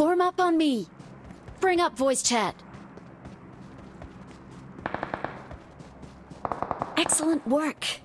Form up on me. Bring up voice chat. Excellent work.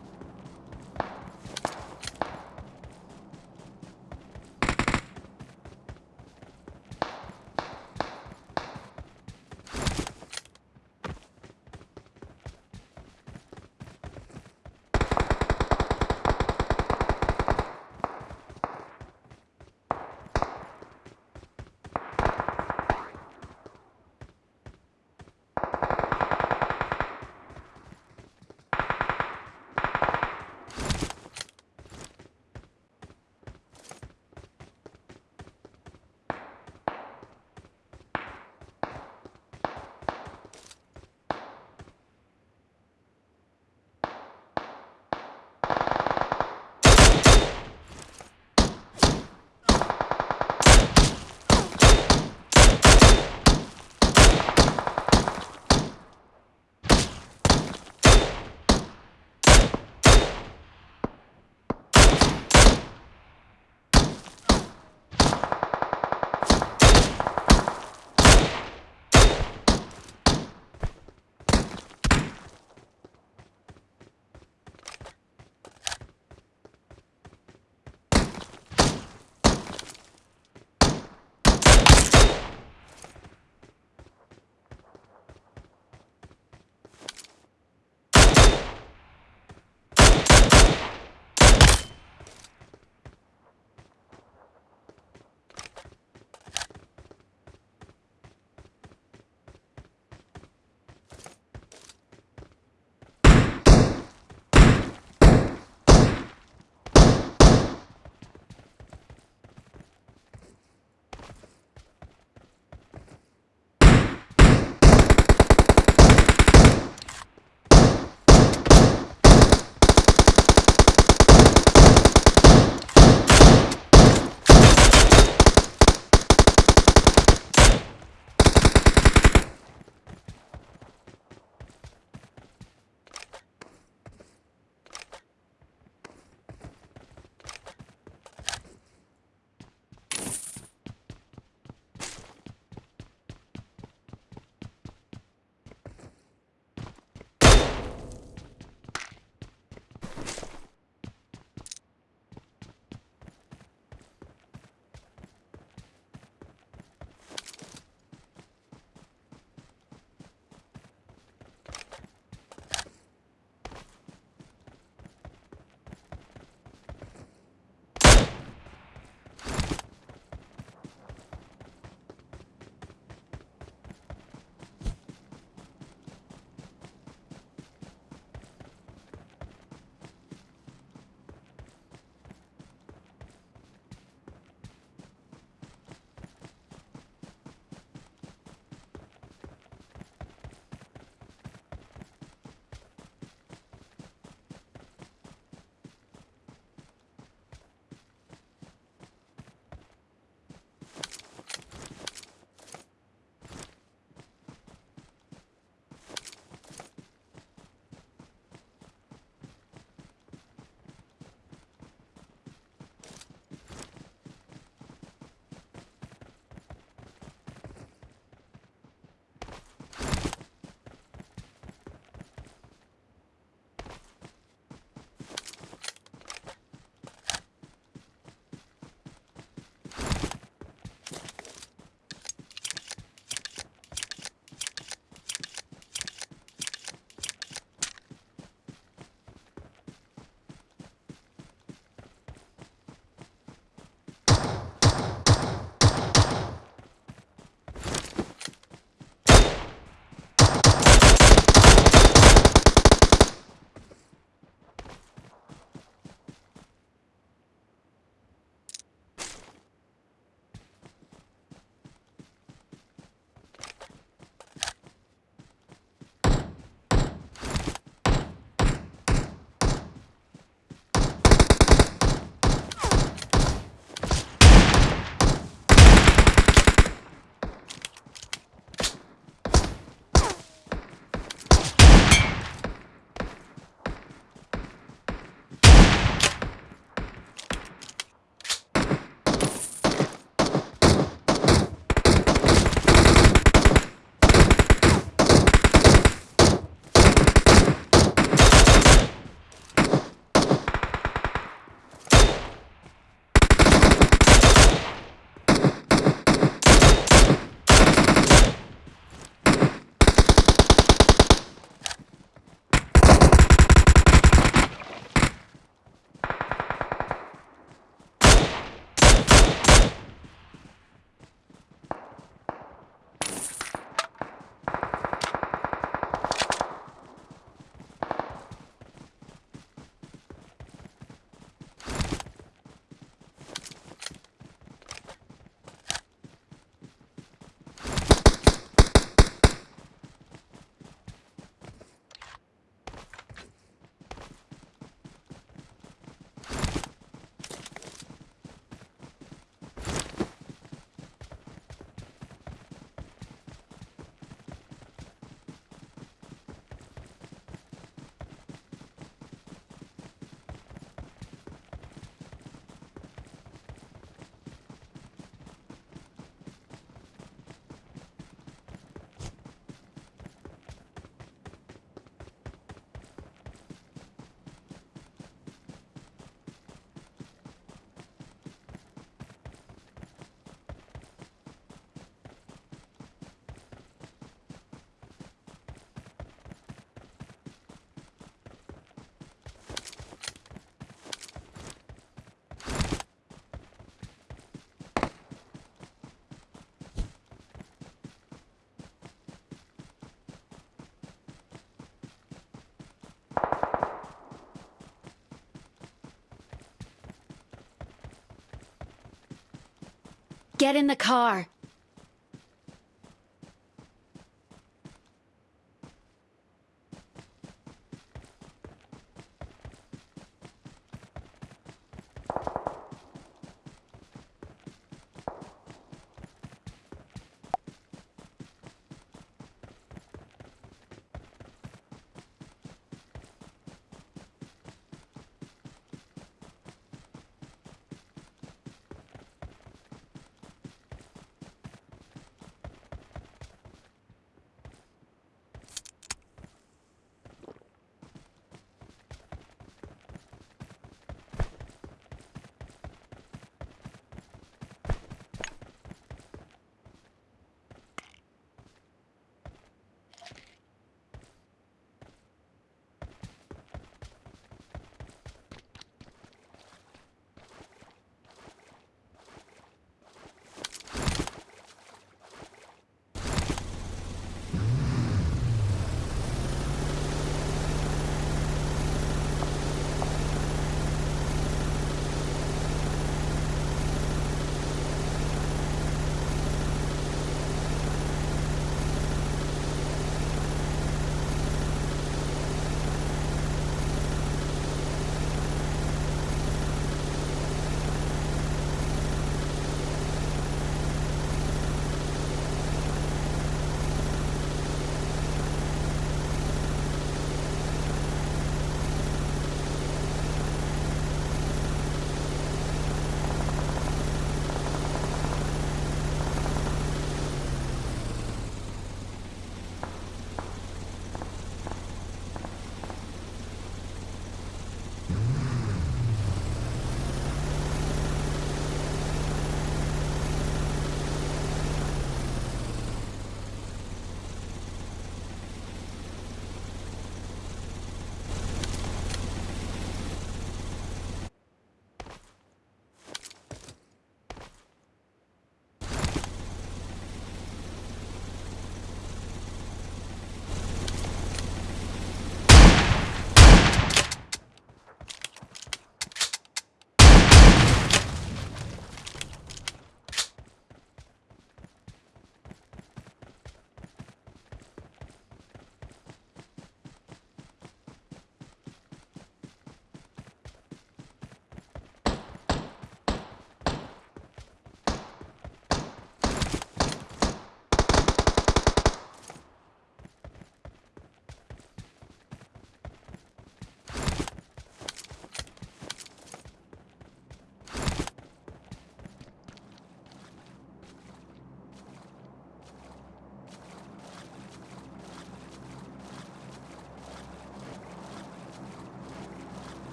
Get in the car.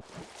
you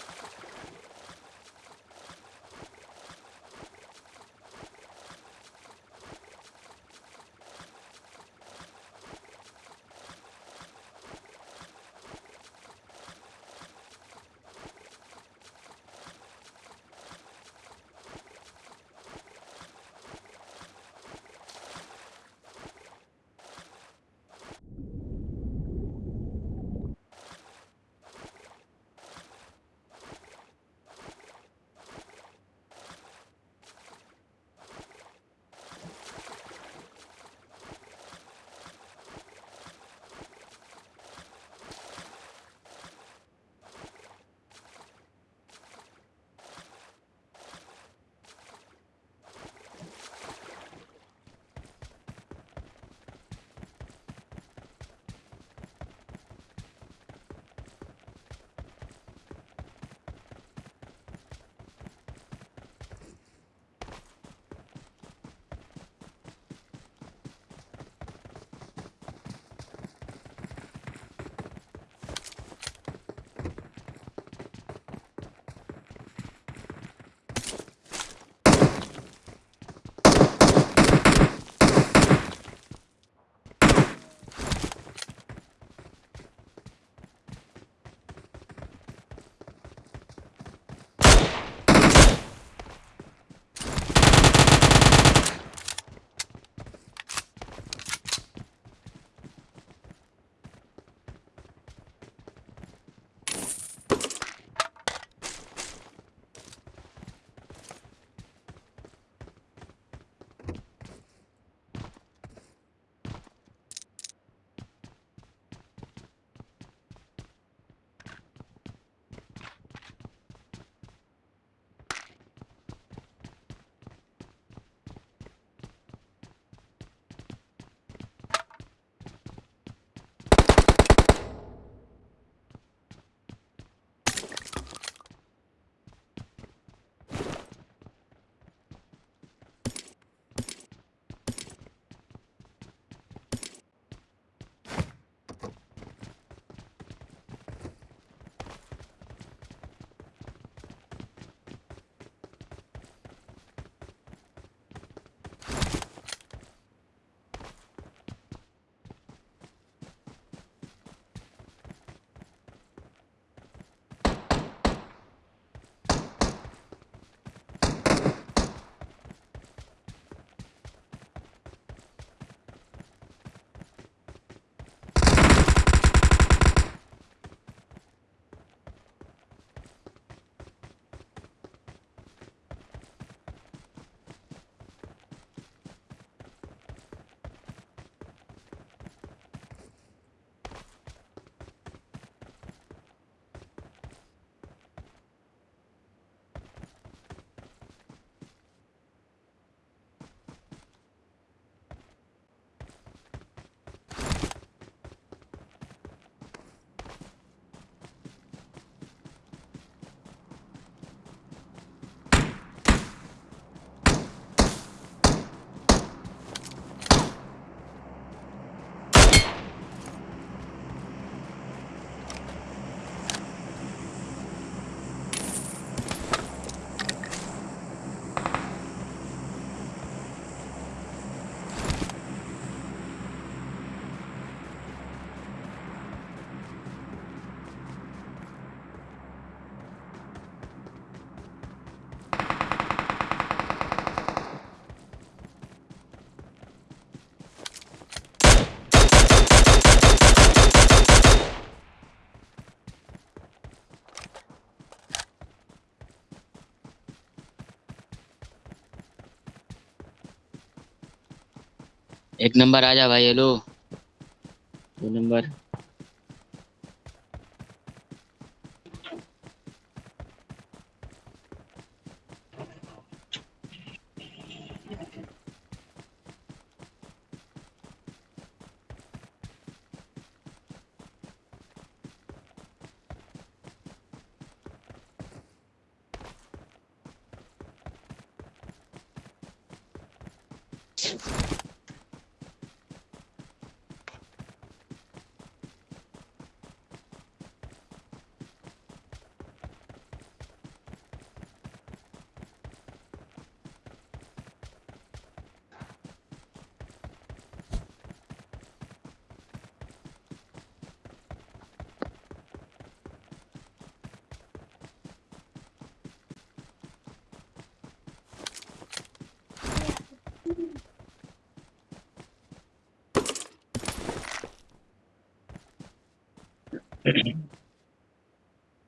एक number आ जा भाई hello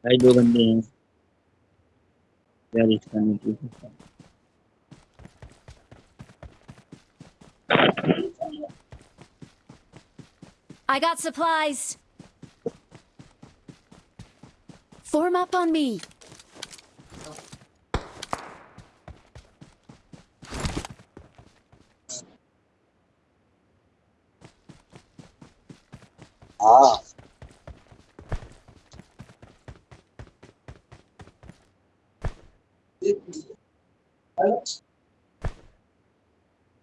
भाई दो बंदे हैं यार इसका नहीं पूछ सकता I got supplies. Form up on me. Hello?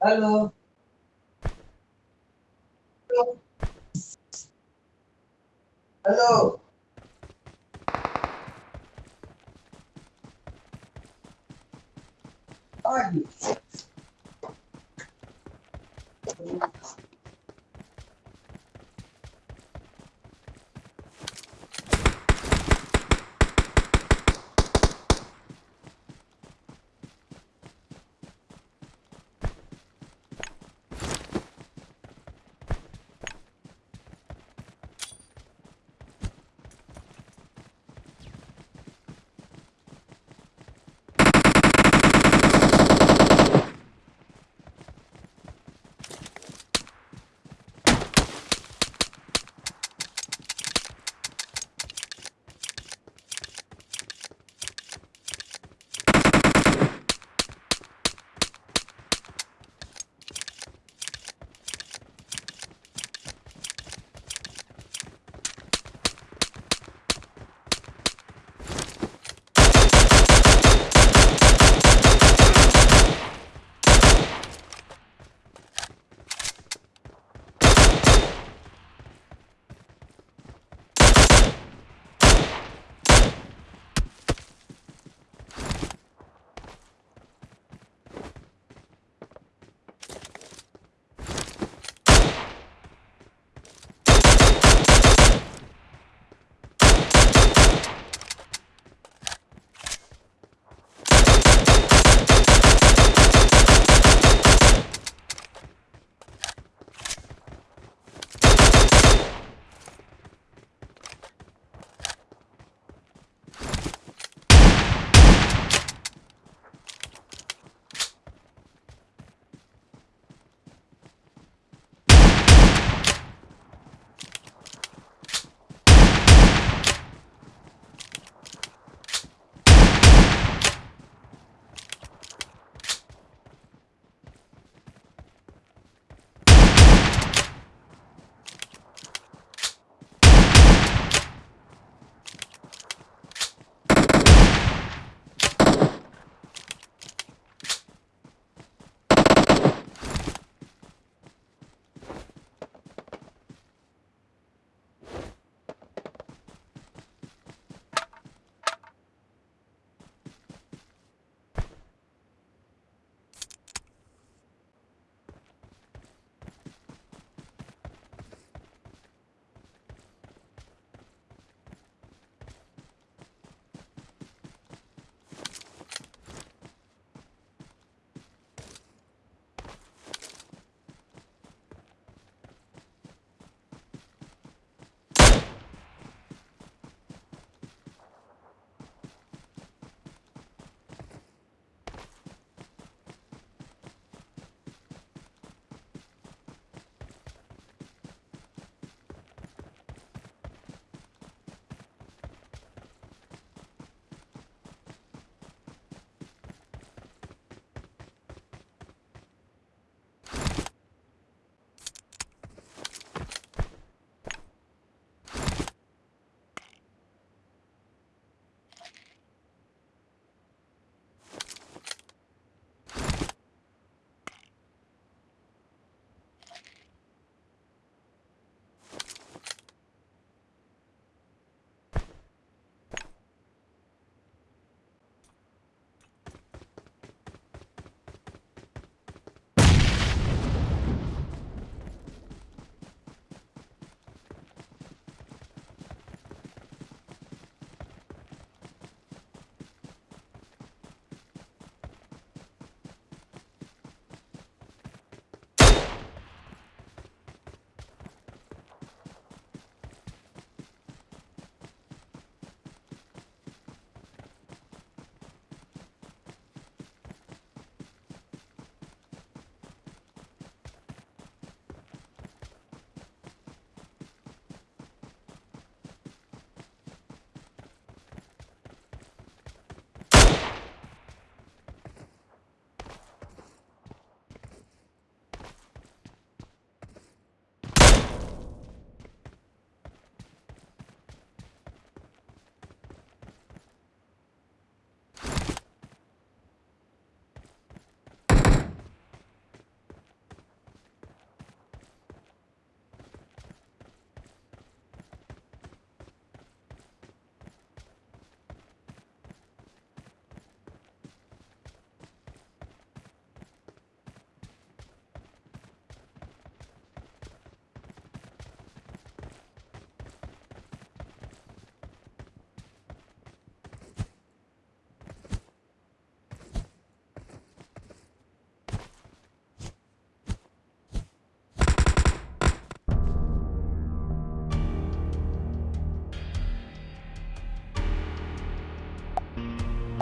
Hello? Hello? Hello? How are you?